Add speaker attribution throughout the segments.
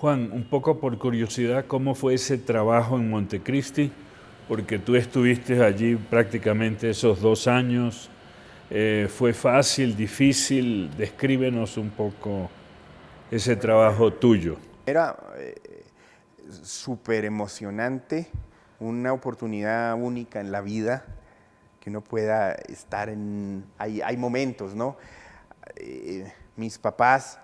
Speaker 1: Juan, un poco por curiosidad, ¿cómo fue ese trabajo en Montecristi? Porque tú estuviste allí prácticamente esos dos años. Eh, ¿Fue fácil, difícil? Descríbenos un poco ese trabajo tuyo.
Speaker 2: Era eh, súper emocionante, una oportunidad única en la vida, que uno pueda estar en... Hay, hay momentos, ¿no? Eh, mis papás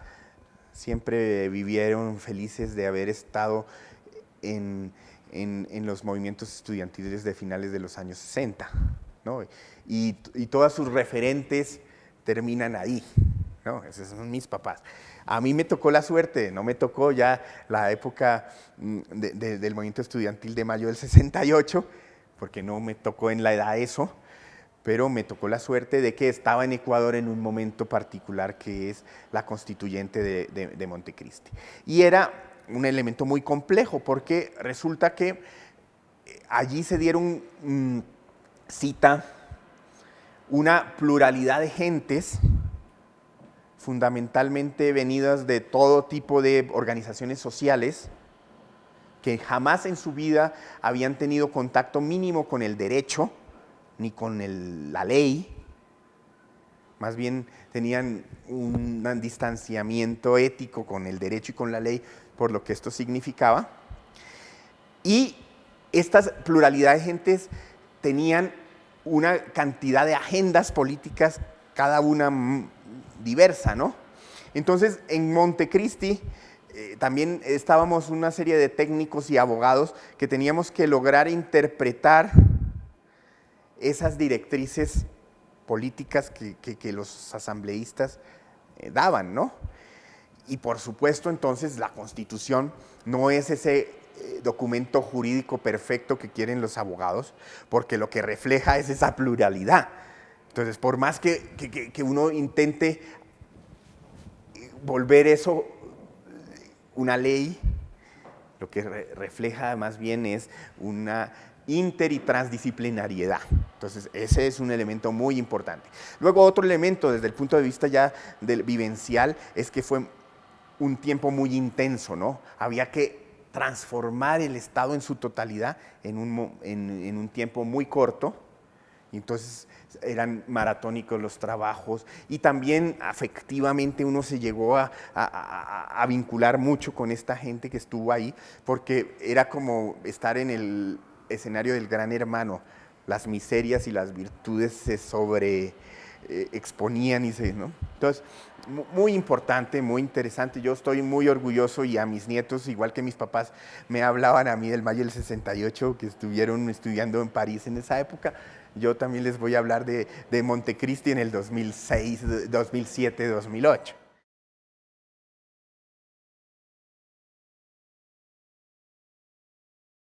Speaker 2: siempre vivieron felices de haber estado en, los movimientos estudiantiles de finales de los años 60, ¿no? y, todas sus referentes terminan ahí, ¿no? esos son mis papás. A mí me tocó la suerte, no me tocó ya la época mm, del movimiento estudiantil de mayo del 68, porque no me tocó en la edad eso, pero me tocó la suerte de que estaba en Ecuador en un momento particular que es la constituyente de, Montecristi. Y era un elemento muy complejo porque resulta que eh, allí se dieron mm, cita una pluralidad de gentes fundamentalmente venidas de todo tipo de organizaciones sociales que jamás en su vida habían tenido contacto mínimo con el derecho, ni con la ley, más bien tenían un distanciamiento ético con el derecho y con la ley por lo que esto significaba. Y estas pluralidad de gentes tenían una cantidad de agendas políticas, cada una diversa, ¿no? Entonces, en Montecristi eh, también estábamos una serie de técnicos y abogados que teníamos que lograr interpretar esas directrices políticas que, los asambleístas eh, daban, ¿no? Y por supuesto, entonces, la Constitución no es ese eh, documento jurídico perfecto que quieren los abogados, porque lo que refleja es esa pluralidad. Entonces, por más que, que uno intente volver eso una ley, lo que refleja más bien es una inter y transdisciplinariedad. Entonces, ese es un elemento muy importante. Luego, otro elemento desde el punto de vista ya del vivencial es que fue un tiempo muy intenso, ¿no? Había que transformar el Estado en su totalidad en un, en, un tiempo muy corto. Entonces, eran maratónicos los trabajos y también afectivamente uno se llegó a, a, vincular mucho con esta gente que estuvo ahí, porque era como estar en el escenario del gran hermano, las miserias y las virtudes se sobre eh, exponían y se, ¿no? Entonces, muy importante, muy interesante. Yo estoy muy orgulloso y a mis nietos, igual que mis papás, me hablaban a mí del mayo del 68, que estuvieron estudiando en París en esa época. Yo también les voy a hablar de, de Montecristi en el 2006, 2007, 2008.